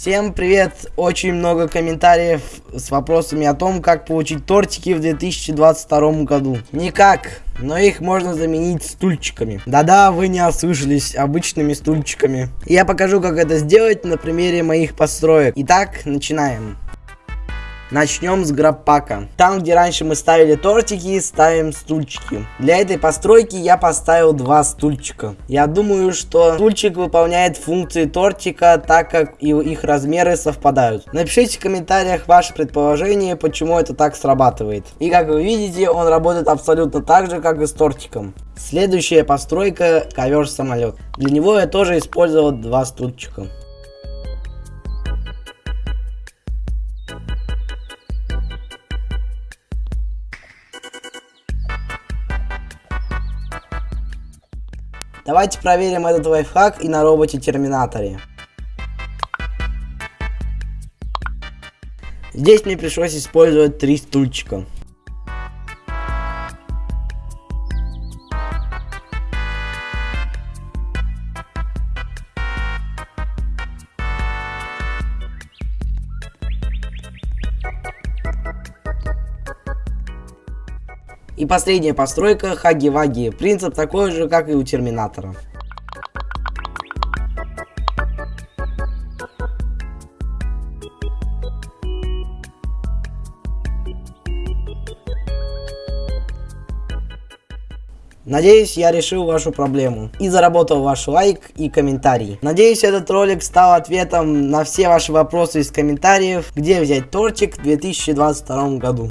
Всем привет! Очень много комментариев с вопросами о том, как получить тортики в 2022 году. Никак, но их можно заменить стульчиками. Да-да, вы не ослышались, обычными стульчиками. Я покажу, как это сделать на примере моих построек. Итак, начинаем. Начнем с грабпака. Там, где раньше мы ставили тортики, ставим стульчики. Для этой постройки я поставил два стульчика. Я думаю, что стульчик выполняет функции тортика, так как и их размеры совпадают. Напишите в комментариях ваше предположение, почему это так срабатывает. И как вы видите, он работает абсолютно так же, как и с тортиком. Следующая постройка ковер-самолет. Для него я тоже использовал два стульчика. Давайте проверим этот лайфхак и на роботе-терминаторе. Здесь мне пришлось использовать три стульчика. И последняя постройка Хаги-Ваги. Принцип такой же, как и у Терминатора. Надеюсь, я решил вашу проблему и заработал ваш лайк и комментарий. Надеюсь, этот ролик стал ответом на все ваши вопросы из комментариев, где взять тортик в 2022 году.